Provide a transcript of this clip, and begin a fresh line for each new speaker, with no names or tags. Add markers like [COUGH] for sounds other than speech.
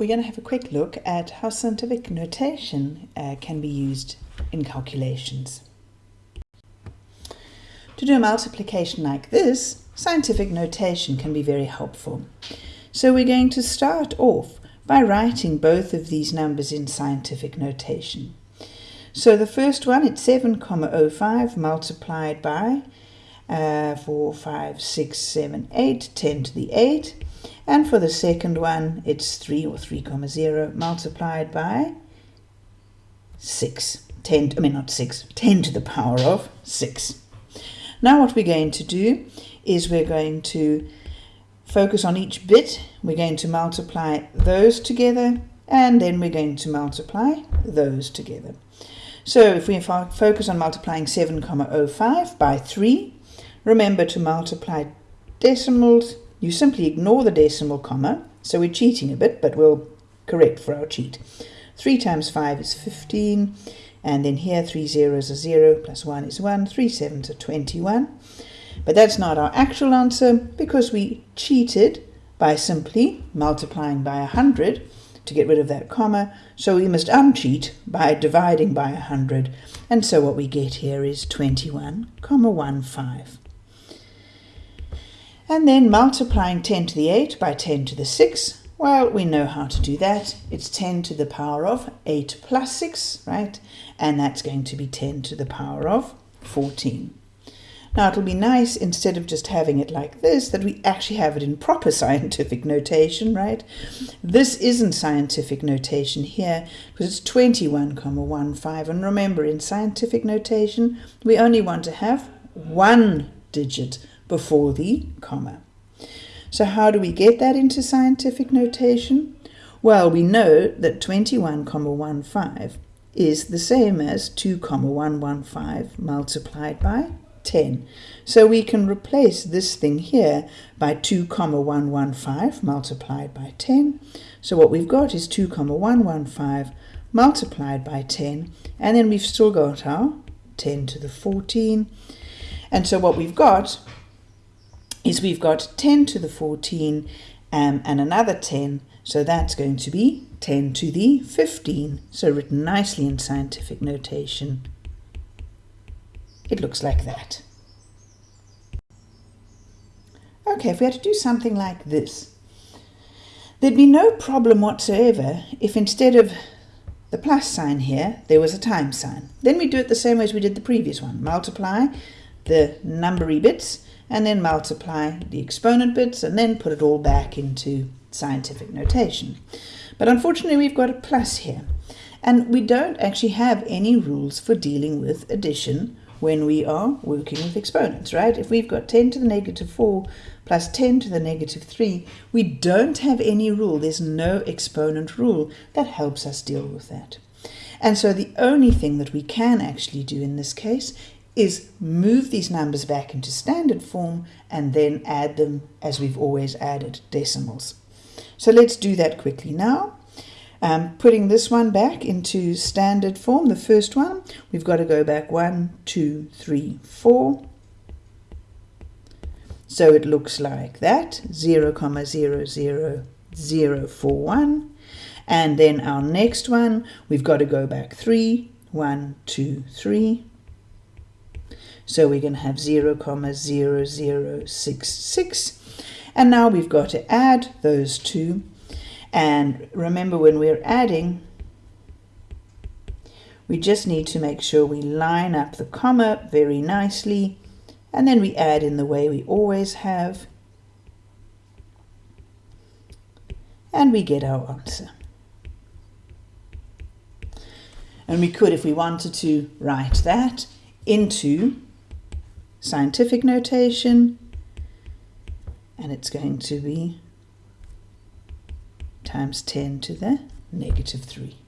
we're going to have a quick look at how scientific notation uh, can be used in calculations. To do a multiplication like this, scientific notation can be very helpful. So we're going to start off by writing both of these numbers in scientific notation. So the first one, it's 7,05 multiplied by uh, 4, 5, 6, 7, 8, 10 to the 8. And for the second one, it's 3 or 3 comma 0 multiplied by 6. 10, I mean not 6, 10 to the power of 6. Now what we're going to do is we're going to focus on each bit. We're going to multiply those together and then we're going to multiply those together. So if we focus on multiplying 7,05 by 3, remember to multiply decimals you simply ignore the decimal comma, so we're cheating a bit, but we'll correct for our cheat. 3 times 5 is 15, and then here 3 zeros are 0, plus 1 is 1, 3 sevens are 21. But that's not our actual answer, because we cheated by simply multiplying by 100 to get rid of that comma, so we must uncheat by dividing by 100, and so what we get here is 21, comma 1, 5. And then multiplying 10 to the 8 by 10 to the 6, well, we know how to do that. It's 10 to the power of 8 plus 6, right? And that's going to be 10 to the power of 14. Now, it'll be nice, instead of just having it like this, that we actually have it in proper [LAUGHS] scientific notation, right? This isn't scientific notation here, because it's 21,15. And remember, in scientific notation, we only want to have one digit before the comma. So how do we get that into scientific notation? Well, we know that 21,15 is the same as 2,115 multiplied by 10. So we can replace this thing here by 2,115 multiplied by 10. So what we've got is 2,115 multiplied by 10, and then we've still got our 10 to the 14. And so what we've got is we've got 10 to the 14 um, and another 10, so that's going to be 10 to the 15. So written nicely in scientific notation, it looks like that. Okay, if we had to do something like this, there'd be no problem whatsoever if instead of the plus sign here, there was a time sign. Then we do it the same way as we did the previous one. Multiply the numbery bits and then multiply the exponent bits and then put it all back into scientific notation. But unfortunately we've got a plus here and we don't actually have any rules for dealing with addition when we are working with exponents, right? If we've got 10 to the negative 4 plus 10 to the negative 3, we don't have any rule. There's no exponent rule that helps us deal with that. And so the only thing that we can actually do in this case is move these numbers back into standard form and then add them as we've always added decimals. So let's do that quickly now. Um, putting this one back into standard form, the first one, we've got to go back one, two, three, four. So it looks like that, 0, comma 0, 0, 0, 4, 1. And then our next one, we've got to go back 3, 1, 2, 3. So we're going to have 0, comma 0, 0, 6, 6. And now we've got to add those two. And remember when we're adding, we just need to make sure we line up the comma very nicely. And then we add in the way we always have. And we get our answer. And we could, if we wanted to, write that into scientific notation, and it's going to be times 10 to the negative 3.